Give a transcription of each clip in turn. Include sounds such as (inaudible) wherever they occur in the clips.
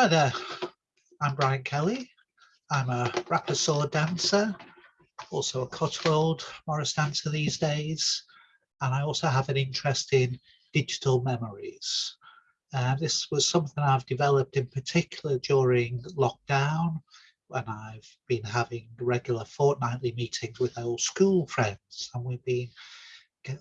Hi there, I'm Brian Kelly. I'm a rapper dancer, also a Cotswold Morris dancer these days, and I also have an interest in digital memories. Uh, this was something I've developed in particular during lockdown when I've been having regular fortnightly meetings with old school friends and we've been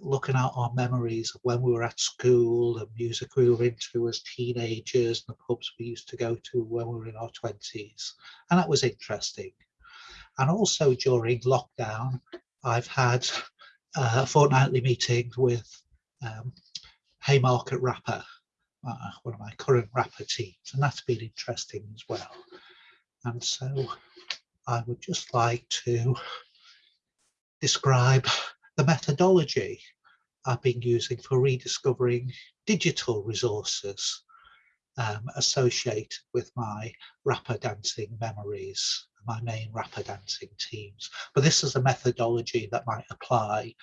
looking at our memories of when we were at school, the music we were into as teenagers, and the pubs we used to go to when we were in our 20s. And that was interesting. And also during lockdown, I've had uh, fortnightly meetings with um, Haymarket Rapper, uh, one of my current rapper teams, and that's been interesting as well. And so I would just like to describe the methodology I've been using for rediscovering digital resources um, associated with my rapper dancing memories, my main rapper dancing teams. But this is a methodology that might apply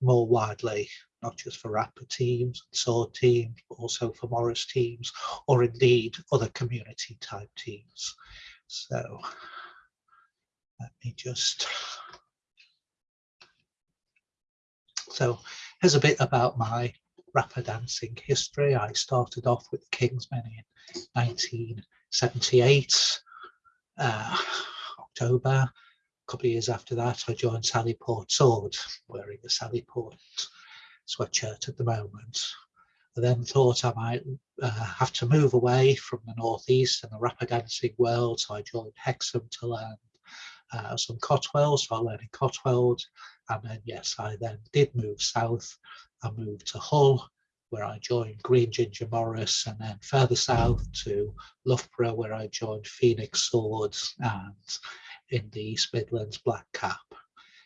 more widely, not just for rapper teams sword teams, but also for Morris teams, or indeed other community type teams. So let me just So here's a bit about my rapper dancing history. I started off with Kingsmen in 1978, uh, October. A couple of years after that, I joined Sally Port Sword, wearing a Sally Port sweatshirt at the moment. I then thought I might uh, have to move away from the Northeast and the rapper dancing world, so I joined Hexham to learn uh, some Cotswolds, so I learned in Cotswold and then, yes, I then did move south. I moved to Hull, where I joined Green Ginger Morris, and then further south to Loughborough, where I joined Phoenix Swords and in the East Midlands Black Cap.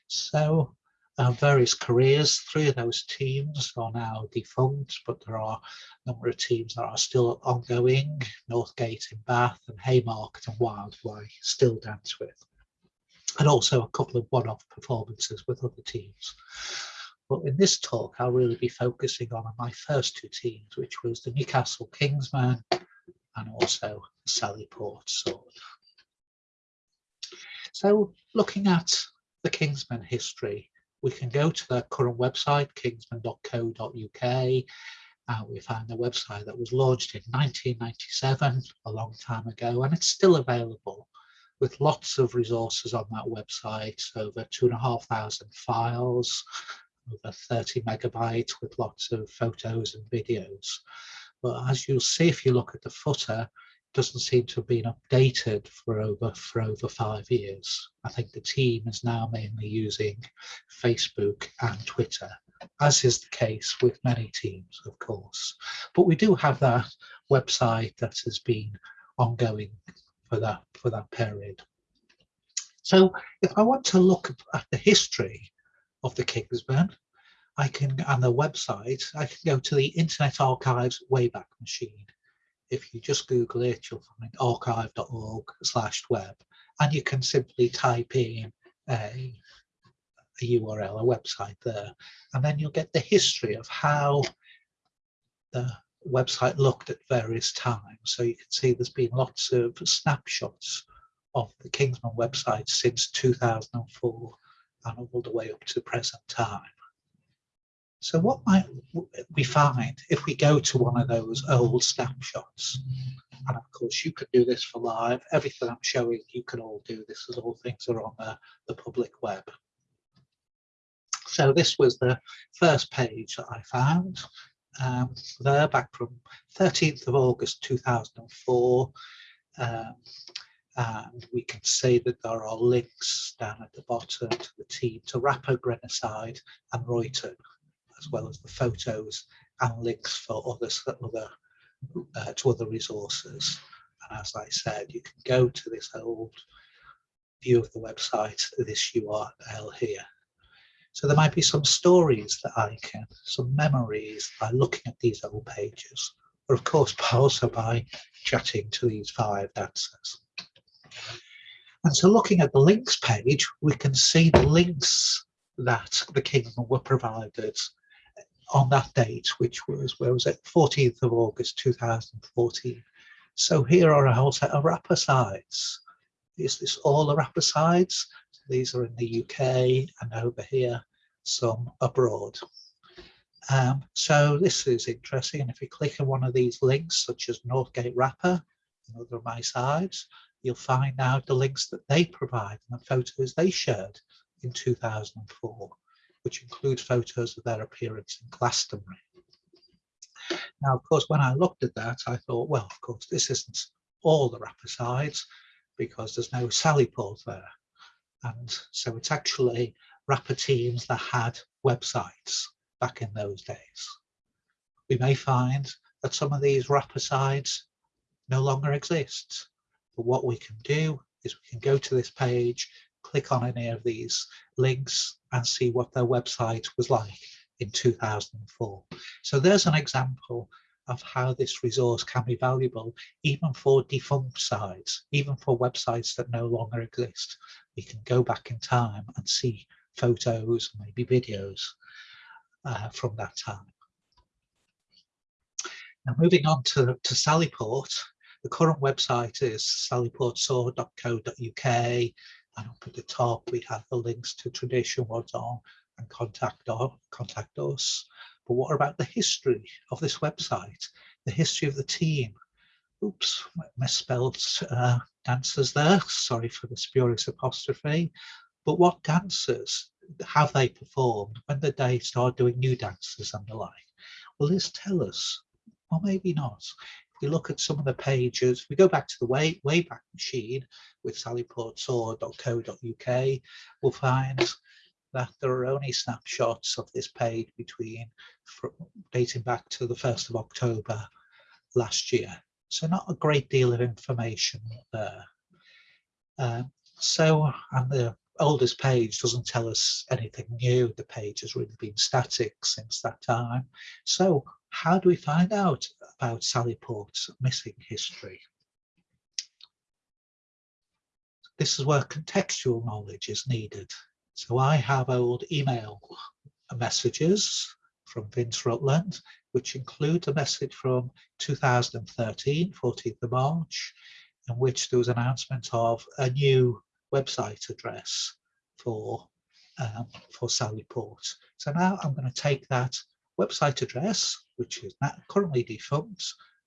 So uh, various careers, three of those teams are now defunct, but there are a number of teams that are still ongoing, Northgate in Bath and Haymarket and Wild, who I still dance with and also a couple of one-off performances with other teams. But in this talk, I'll really be focusing on my first two teams, which was the Newcastle Kingsmen and also Sally Port Sword. So looking at the Kingsmen history, we can go to their current website, kingsmen.co.uk. Uh, we find a website that was launched in 1997, a long time ago, and it's still available with lots of resources on that website, over two and a half thousand files, over 30 megabytes with lots of photos and videos. But as you'll see if you look at the footer, it doesn't seem to have been updated for over for over five years. I think the team is now mainly using Facebook and Twitter, as is the case with many teams, of course. But we do have that website that has been ongoing for that for that period. So if I want to look at the history of the Kingsmen, I can, on the website, I can go to the Internet Archives Wayback Machine. If you just Google it, you'll find archive.org slash web, and you can simply type in a, a URL, a website there, and then you'll get the history of how the website looked at various times. So you can see there's been lots of snapshots of the Kingsmen website since 2004 and all the way up to present time. So what might we find if we go to one of those old snapshots? And of course you can do this for live. Everything I'm showing you can all do this as all things are on the, the public web. So this was the first page that I found um, there back from 13th of August 2004. Um, and we can see that there are links down at the bottom to the team to Rapper Grenoside and Royton, as well as the photos and links for others other uh, to other resources. And as I said, you can go to this old view of the website, this URL here. So there might be some stories that I can, some memories by looking at these old pages, or of course (laughs) also by chatting to these five dancers. And so looking at the links page, we can see the links that the Kingsmen were provided on that date, which was, where was it, 14th of August 2014. So here are a whole set of rapper sites. Is this all the rapper sites? These are in the UK and over here, some abroad. Um, so this is interesting. And if you click on one of these links, such as Northgate Rapper, another of my sites, you'll find out the links that they provide and the photos they shared in 2004, which include photos of their appearance in Glastonbury. Now, of course, when I looked at that, I thought, well, of course, this isn't all the rapper sides because there's no Sallyport there. And so it's actually rapper teams that had websites back in those days. We may find that some of these rapper sites no longer exist. But what we can do is we can go to this page, click on any of these links and see what their website was like in 2004. So there's an example of how this resource can be valuable even for defunct sites, even for websites that no longer exist. We can go back in time and see photos, maybe videos uh, from that time. Now moving on to, to Sallyport, the current website is sallyportsaw.co.uk and up at the top we have the links to Tradition What's On and contact, contact us. But what about the history of this website? The history of the team? Oops, misspelled uh, dancers there. Sorry for the spurious apostrophe. But what dancers have they performed? When did they start doing new dances and the like? Will this tell us? Or maybe not. If we look at some of the pages, we go back to the way, Wayback Machine with sallyportsaw.co.uk, we'll find that there are only snapshots of this page between dating back to the 1st of October last year. So not a great deal of information there. Uh, so, and the oldest page doesn't tell us anything new. The page has really been static since that time. So how do we find out about Sallyport's missing history? This is where contextual knowledge is needed. So I have old email messages from Vince Rutland, which include a message from 2013, 14th of March, in which there was an announcement of a new website address for um, for Sallyport. So now I'm going to take that website address, which is currently defunct,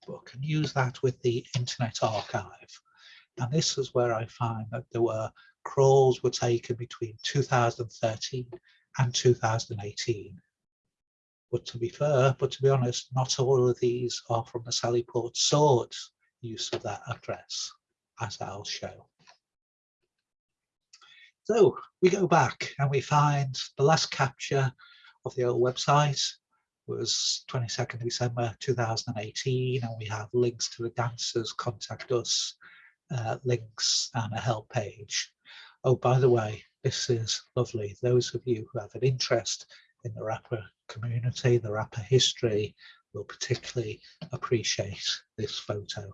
but can use that with the Internet Archive. And this is where I find that there were crawls were taken between 2013 and 2018. But to be fair, but to be honest, not all of these are from the Sallyport sword use of that address, as I'll show. So we go back and we find the last capture of the old website was 22nd December 2018 and we have links to the dancers contact us uh, links and a help page Oh, by the way, this is lovely. Those of you who have an interest in the Rapper community, the Rapper history, will particularly appreciate this photo.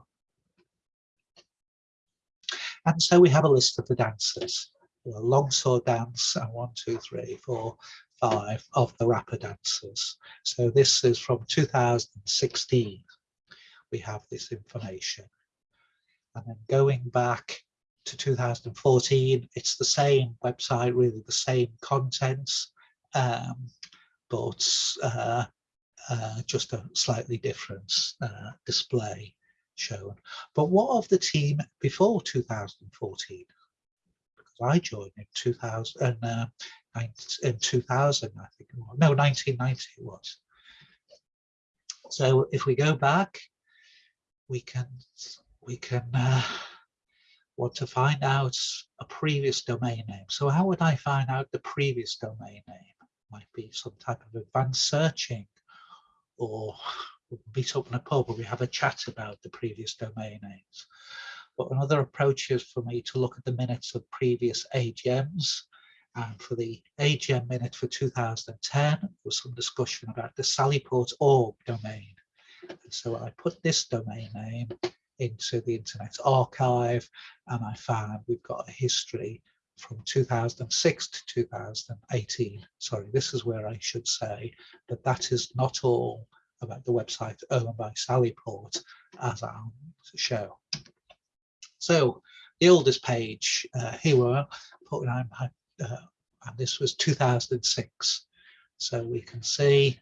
And so we have a list of the dancers. A longsword dance and one, two, three, four, five of the rapper dancers. So this is from 2016. We have this information. And then going back to 2014. It's the same website, really the same contents, um, but uh, uh, just a slightly different uh, display shown. But what of the team before 2014? Because I joined in 2000, uh, in 2000, I think, no, 1990 it was. So if we go back, we can we can uh, want to find out a previous domain name. So how would I find out the previous domain name? Might be some type of advanced searching or meet up in a pub where we have a chat about the previous domain names. But another approach is for me to look at the minutes of previous AGMs. And for the AGM minute for 2010, there was some discussion about the Sallyport.org domain. And so I put this domain name into the Internet Archive and I found we've got a history from 2006 to 2018. Sorry, this is where I should say that that is not all about the website owned by Sallyport as I'll show. So the oldest page, uh, here we are, putting uh, and this was 2006. So we can see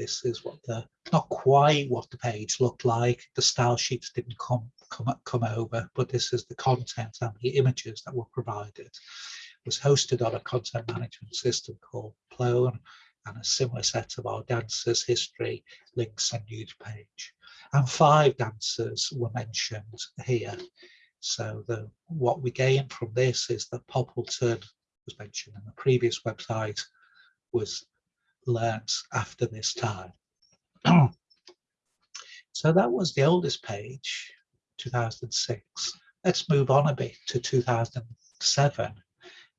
this is what the, not quite what the page looked like. The style sheets didn't come, come, come over, but this is the content and the images that were provided. It was hosted on a content management system called Plone and a similar set of our dancers, history, links and news page. And five dancers were mentioned here. So the what we gain from this is that Poppleton was mentioned in the previous website was learnt after this time. (clears throat) so that was the oldest page, 2006. Let's move on a bit to 2007.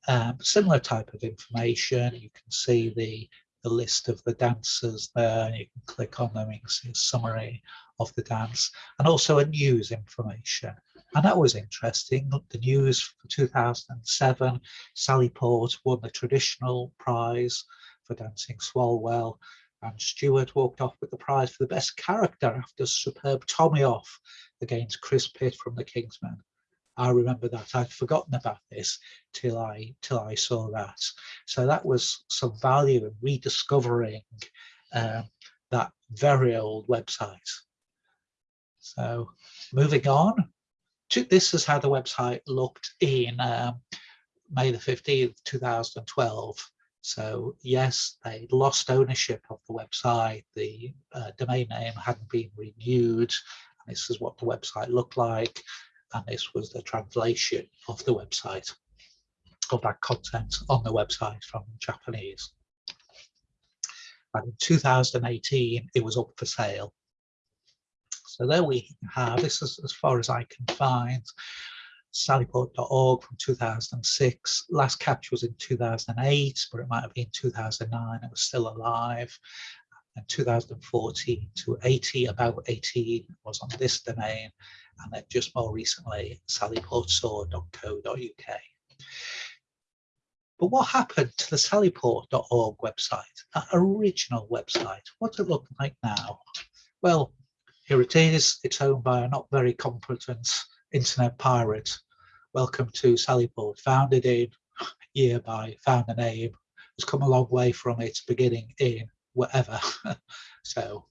Um, similar type of information. You can see the, the list of the dancers there. And you can click on them, you can see a summary of the dance and also a news information. And that was interesting. The news for 2007, Sally Port won the traditional prize for dancing Swalwell and Stewart walked off with the prize for the best character after superb Tommy off against Chris Pitt from the Kingsmen. I remember that I'd forgotten about this till I till I saw that. So that was some value in rediscovering um, that very old website. So moving on, to, this is how the website looked in um, May the 15th, 2012. So yes, they lost ownership of the website. The uh, domain name hadn't been renewed. And this is what the website looked like. And this was the translation of the website, of that content on the website from Japanese. And in 2018, it was up for sale. So there we have, this is as far as I can find, sallyport.org from 2006. Last capture was in 2008, but it might have been 2009. It was still alive. And 2014 to 80, about 18 was on this domain. And then just more recently, sallyportsaw.co.uk. But what happened to the sallyport.org website, that original website? What it look like now? Well, here it is. It's owned by a not very competent internet pirate. Welcome to Sallyport, founded in (sighs) year by founder name, has come a long way from its beginning in whatever. (laughs) so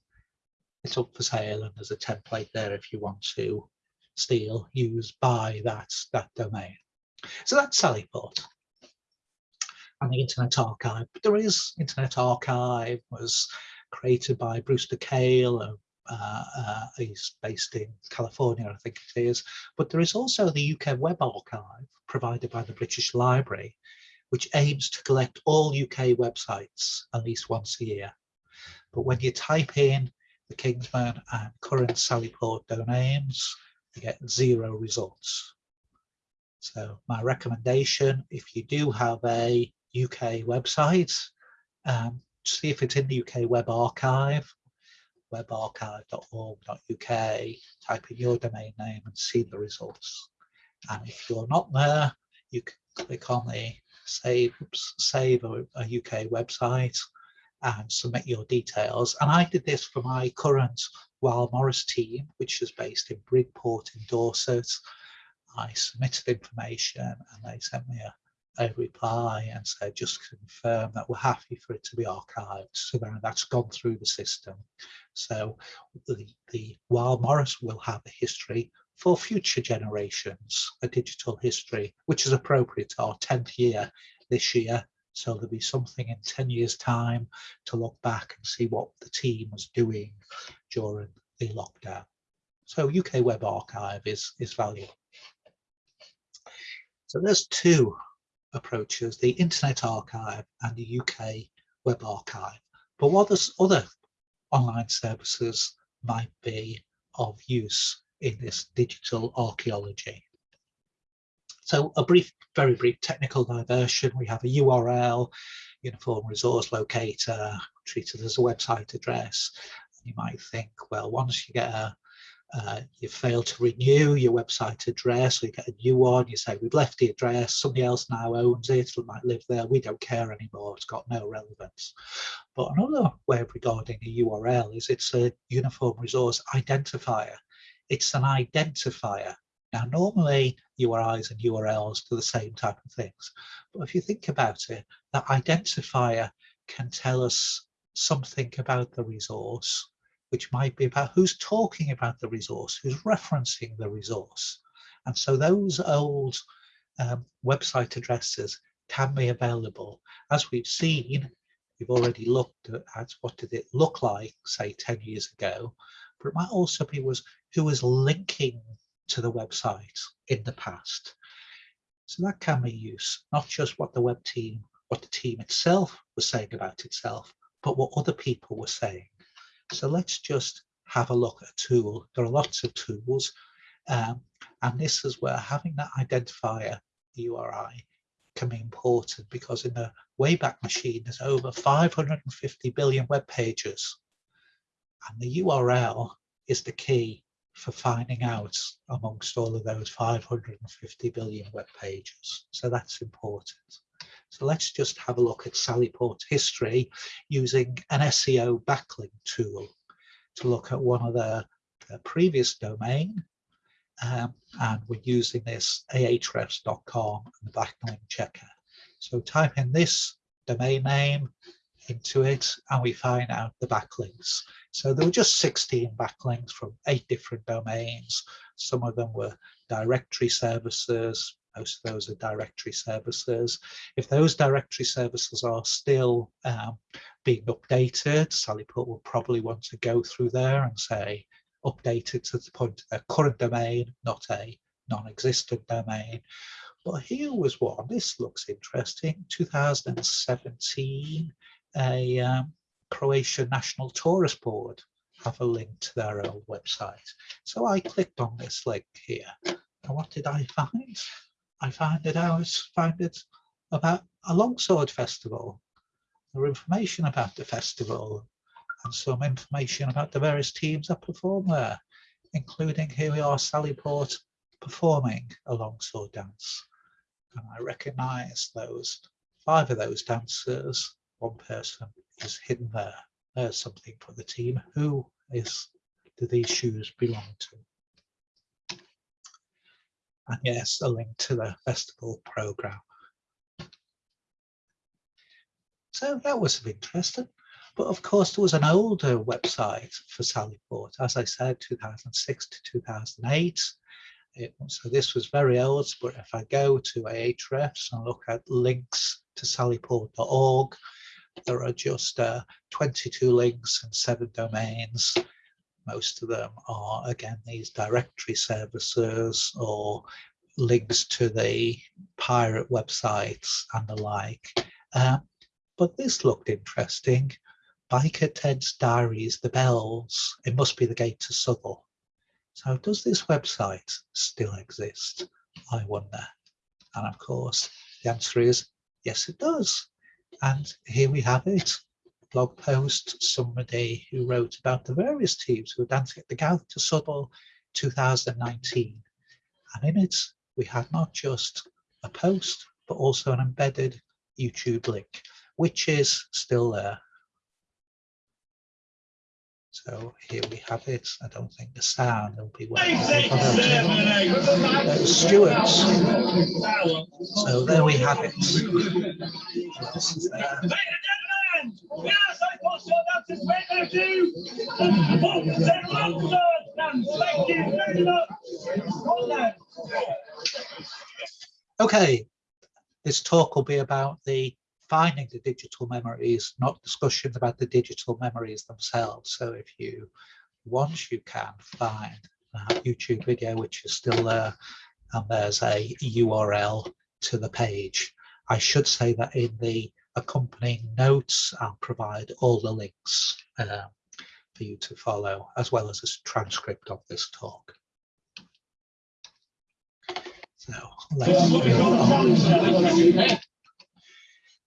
it's up for sale and there's a template there if you want to steal, use, buy that, that domain. So that's Sallyport and the Internet Archive. But there is Internet Archive was created by Brewster Kahle, uh, uh, he's based in California, I think it is. But there is also the UK Web Archive provided by the British Library, which aims to collect all UK websites at least once a year. But when you type in the Kingsmen and current Sallyport domains, you get zero results. So my recommendation, if you do have a UK website, um, see if it's in the UK Web Archive webarchive.org.uk, type in your domain name and see the results. And if you're not there, you can click on the save, save a, a UK website and submit your details. And I did this for my current Wild Morris team, which is based in Bridport in Dorset. I submitted information and they sent me a a reply and said just confirm that we're happy for it to be archived. So then that's gone through the system. So the, the Wild Morris will have a history for future generations a digital history which is appropriate to our 10th year this year so there'll be something in 10 years time to look back and see what the team was doing during the lockdown. So UK Web Archive is is valuable. So there's two approaches, the Internet Archive and the UK Web Archive. But what other online services might be of use in this digital archaeology? So a brief, very brief technical diversion. We have a URL, Uniform Resource Locator, treated as a website address. You might think, well, once you get a, uh, you fail to renew your website address, or you get a new one, you say, we've left the address, somebody else now owns it, it might live there, we don't care anymore, it's got no relevance. But another way of regarding a URL is it's a uniform resource identifier. It's an identifier. Now, normally URIs and URLs do the same type of things, but if you think about it, that identifier can tell us something about the resource, which might be about who's talking about the resource, who's referencing the resource. And so those old um, website addresses can be available. As we've seen, we've already looked at what did it look like, say 10 years ago, but it might also be was who was linking to the website in the past. So that can be used, not just what the web team, what the team itself was saying about itself, but what other people were saying. So let's just have a look at a tool. There are lots of tools, um, and this is where having that identifier URI can be important because in the Wayback Machine, there's over 550 billion web pages. And the URL is the key for finding out amongst all of those 550 billion web pages. So that's important. So let's just have a look at Sallyport history using an SEO backlink tool to look at one of the, the previous domain. Um, and we're using this ahrefs.com and the backlink checker. So type in this domain name into it and we find out the backlinks. So there were just 16 backlinks from eight different domains. Some of them were directory services, most of those are directory services. If those directory services are still um, being updated, Sallyport will probably want to go through there and say, updated to the point of their current domain, not a non-existent domain. But here was one, this looks interesting, 2017, a um, Croatian National Tourist Board have a link to their own website. So I clicked on this link here. And what did I find? I found it out, found it about a longsword festival. There were information about the festival and some information about the various teams that perform there, including here we are, Sally Port performing a longsword dance. And I recognise those five of those dancers, one person is hidden there. There's something for the team. Who is do these shoes belong to? And yes, a link to the festival program. So that was of interest. But of course, there was an older website for Sallyport, as I said, 2006 to 2008. It, so this was very old, but if I go to Ahrefs and look at links to sallyport.org, there are just uh, 22 links and seven domains most of them are, again, these directory services or links to the pirate websites and the like. Uh, but this looked interesting. Biker Ted's Diaries, The Bells, it must be the gate to Southwell. So does this website still exist? I wonder. And of course, the answer is yes, it does. And here we have it blog post, somebody who wrote about the various teams who were dancing at the Gate to Southwell 2019. And in it, we had not just a post, but also an embedded YouTube link, which is still there. So here we have it. I don't think the sound will be well. Uh. So there we have it. Yes, I thought so. That's his way to do. Thank you very much. Okay, this talk will be about the finding the digital memories, not discussions about the digital memories themselves. So if you want, you can find that YouTube video, which is still there, and there's a URL to the page. I should say that in the accompanying notes, I'll provide all the links uh, for you to follow, as well as a transcript of this talk. So let's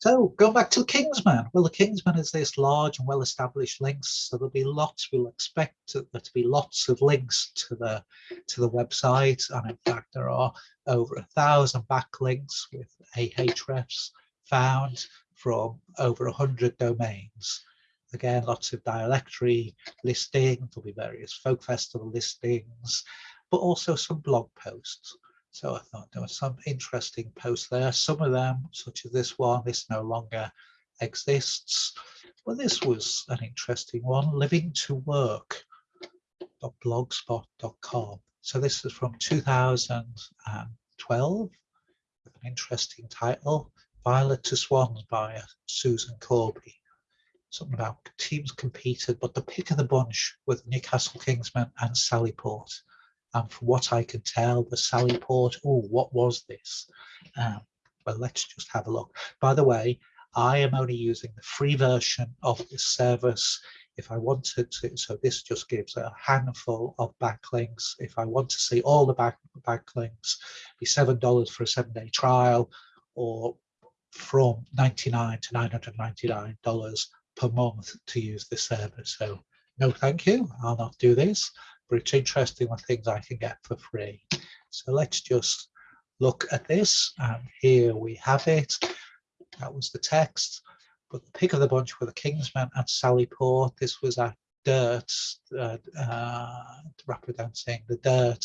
So going back to the Kingsmen, well, the Kingsmen is this large and well-established links, so there'll be lots. We'll expect there to be lots of links to the to the website, and in fact, there are over a thousand backlinks with Ahrefs found from over a hundred domains. Again, lots of dialectory listings. There'll be various folk festival listings, but also some blog posts. So I thought there were some interesting posts there. Some of them, such as this one, this no longer exists. But this was an interesting one, living to work.blogspot.com. So this is from 2012, with an interesting title, Violet to Swans by Susan Corby. Something about teams competed, but the pick of the bunch with Newcastle Kingsmen and Sallyport and from what I can tell, the Sallyport, oh, what was this? Um, well, let's just have a look. By the way, I am only using the free version of this service. If I wanted to, so this just gives a handful of backlinks. If I want to see all the back backlinks, be $7 for a seven day trial or from 99 to $999 per month to use this service. So no, thank you. I'll not do this but it's interesting what things I can get for free. So let's just look at this and here we have it. That was the text, but the pick of the bunch were the Kingsmen at Sallyport. This was at DERT, uh, uh, representing the DERT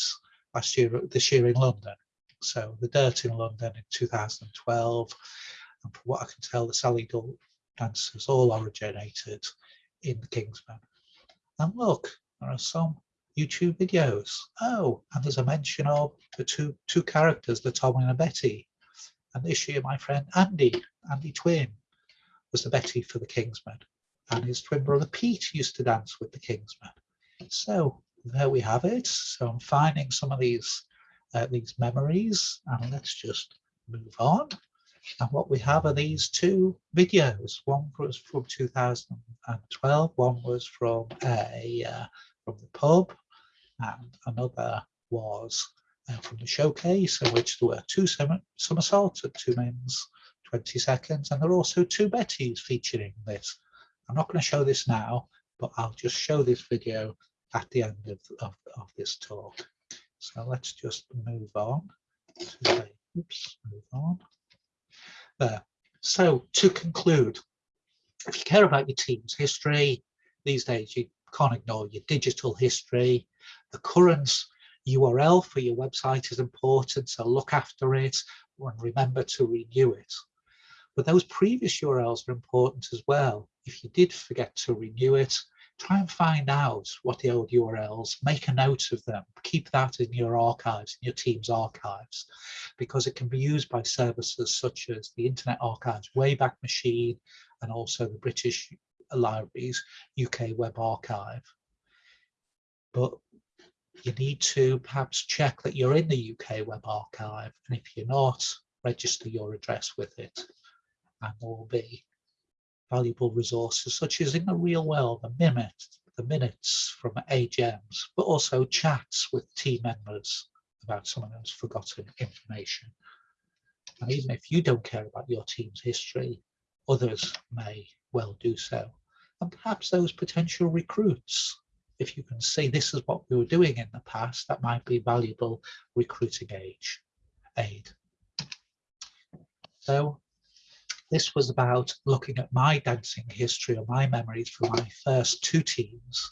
last year, this year in London. So the DERT in London in 2012. And from what I can tell, the Sally dancers all originated in the Kingsmen. And look, there are some YouTube videos. Oh, and there's a mention of the two two characters, the Tom and the Betty. And this year, my friend Andy, Andy Twin, was the Betty for the Kingsmen. And his twin brother Pete used to dance with the Kingsmen. So there we have it. So I'm finding some of these uh, these memories and let's just move on. And what we have are these two videos. One was from 2012, one was from a uh, from the pub and another was uh, from the showcase in which there were two somersaults at two minutes 20 seconds and there are also two Bettys featuring this. I'm not going to show this now but I'll just show this video at the end of, of, of this talk. So let's just move on. To, oops, move on. There. So to conclude, if you care about your team's history, these days you can't ignore your digital history. The current URL for your website is important, so look after it and remember to renew it. But those previous URLs are important as well. If you did forget to renew it, try and find out what the old URLs, make a note of them, keep that in your archives, in your team's archives, because it can be used by services such as the Internet Archives Wayback Machine and also the British Libraries UK Web Archive. But you need to perhaps check that you're in the UK Web Archive, and if you're not, register your address with it. And will be valuable resources such as in the real world, the minutes, the minutes from AGMs, but also chats with team members about someone else's forgotten information. And even if you don't care about your team's history, others may well do so and perhaps those potential recruits. If you can see this is what we were doing in the past, that might be valuable recruiting age, aid. So this was about looking at my dancing history or my memories for my first two teams.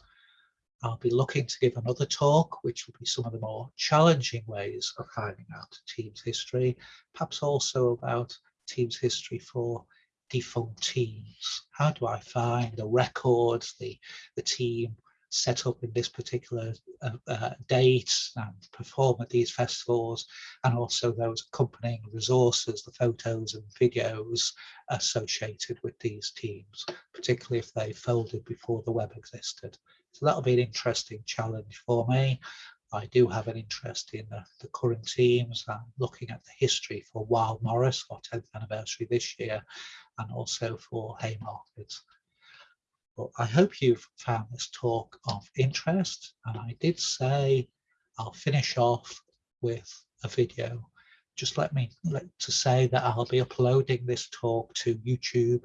I'll be looking to give another talk, which will be some of the more challenging ways of finding out team's history, perhaps also about team's history for defunct teams? How do I find the records, the, the team set up in this particular uh, uh, date and perform at these festivals and also those accompanying resources, the photos and videos associated with these teams, particularly if they folded before the web existed. So that'll be an interesting challenge for me. I do have an interest in the, the current teams and looking at the history for Wild Morris, our 10th anniversary this year, and also for Haymarket. I hope you've found this talk of interest. And I did say I'll finish off with a video just let me let to say that I'll be uploading this talk to YouTube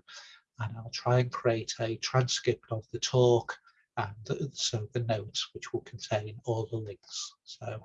and I'll try and create a transcript of the talk and so the notes which will contain all the links. So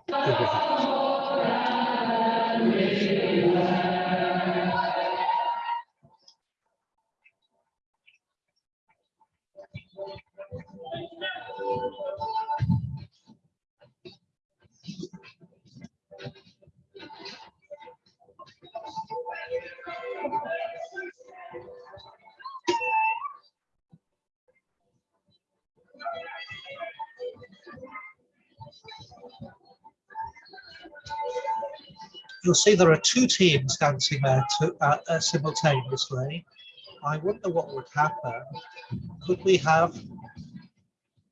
you'll see there are two teams dancing there to, uh, uh, simultaneously. I wonder what would happen. Could we have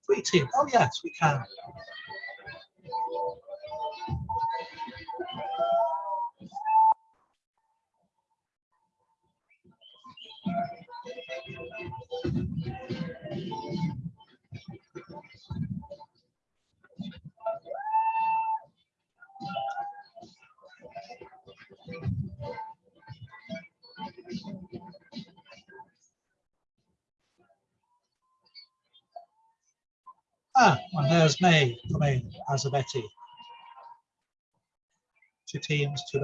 three teams? Oh yes, we can. Ah, and there's May coming as a Betty. Two teams, two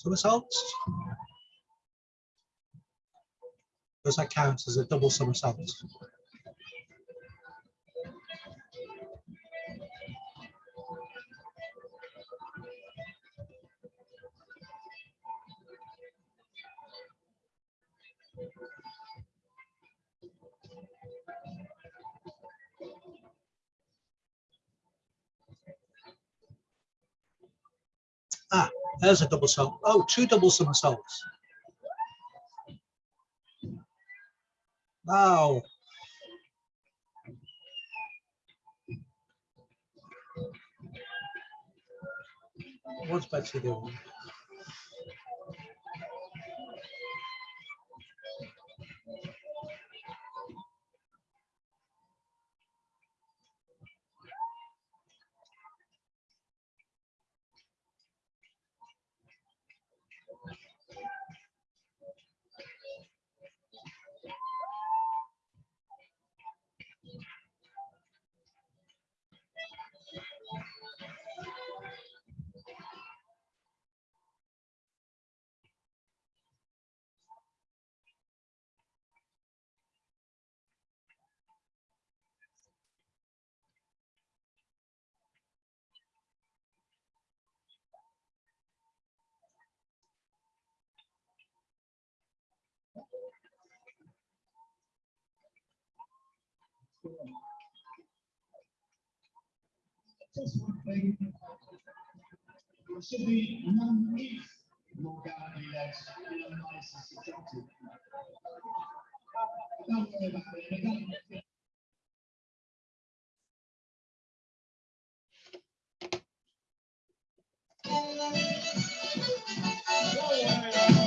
Betties. somersaults. Does that count as a double somersault? Ah, There's a double somersault. Oh, two double somersaults. Wow. What's Betsy doing? Just one thing. It should be one if more guaranteed legs, you know, nice and subjective. Don't worry about it.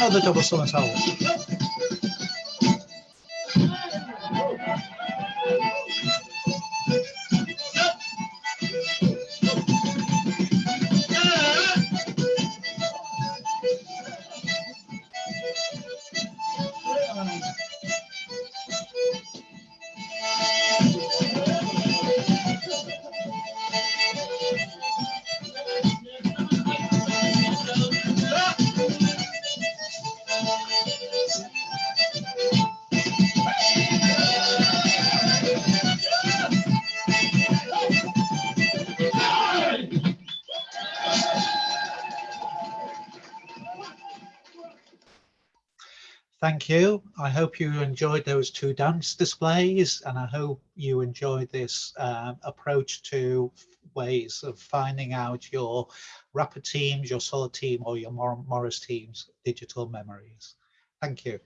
Another double somersault. Thank you. I hope you enjoyed those two dance displays and I hope you enjoyed this um, approach to ways of finding out your rapper teams, your Solid team or your Morris teams digital memories. Thank you.